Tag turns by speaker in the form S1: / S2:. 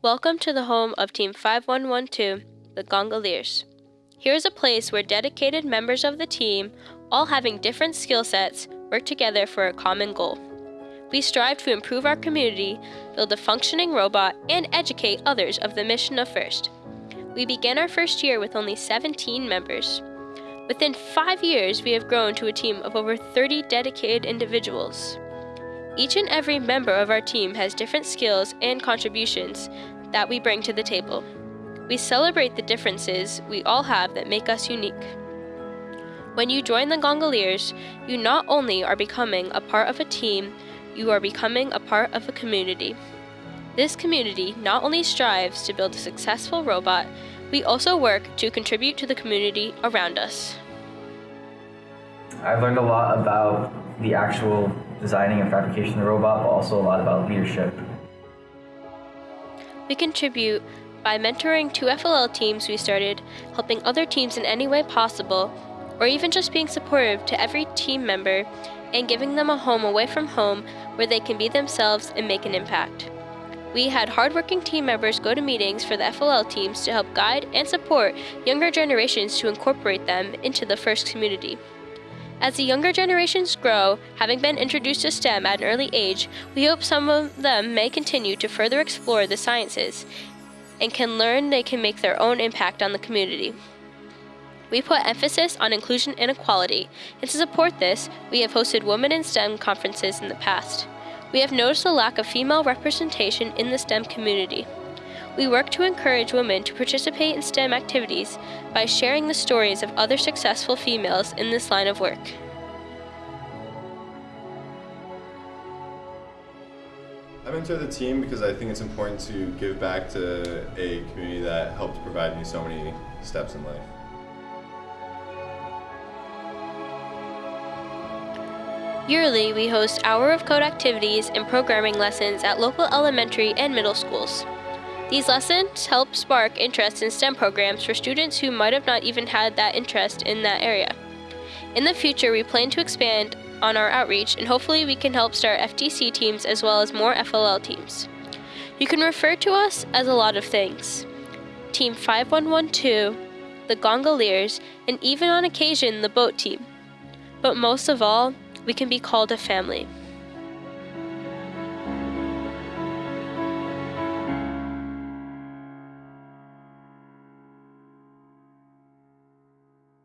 S1: Welcome to the home of Team 5112, the Gongoliers. Here is a place where dedicated members of the team, all having different skill sets, work together for a common goal. We strive to improve our community, build a functioning robot, and educate others of the mission of FIRST. We began our first year with only 17 members. Within five years, we have grown to a team of over 30 dedicated individuals. Each and every member of our team has different skills and contributions that we bring to the table. We celebrate the differences we all have that make us unique. When you join the Gongoliers, you not only are becoming a part of a team, you are becoming a part of a community. This community not only strives to build a successful robot, we also work to contribute to the community around us.
S2: I've learned a lot about the actual designing and fabrication of the robot, but also a lot about leadership.
S1: We contribute by mentoring two FLL teams we started, helping other teams in any way possible, or even just being supportive to every team member and giving them a home away from home where they can be themselves and make an impact. We had hardworking team members go to meetings for the FLL teams to help guide and support younger generations to incorporate them into the FIRST community. As the younger generations grow, having been introduced to STEM at an early age, we hope some of them may continue to further explore the sciences and can learn they can make their own impact on the community. We put emphasis on inclusion and equality, and to support this, we have hosted Women in STEM conferences in the past. We have noticed a lack of female representation in the STEM community. We work to encourage women to participate in STEM activities by sharing the stories of other successful females in this line of work.
S3: I mentor the team because I think it's important to give back to a community that helped provide me so many steps in life.
S1: Yearly, we host Hour of Code activities and programming lessons at local elementary and middle schools. These lessons help spark interest in STEM programs for students who might have not even had that interest in that area. In the future, we plan to expand on our outreach and hopefully we can help start FTC teams as well as more FLL teams. You can refer to us as a lot of things. Team 5112, the Gongoliers, and even on occasion the boat team. But most of all, we can be called a family.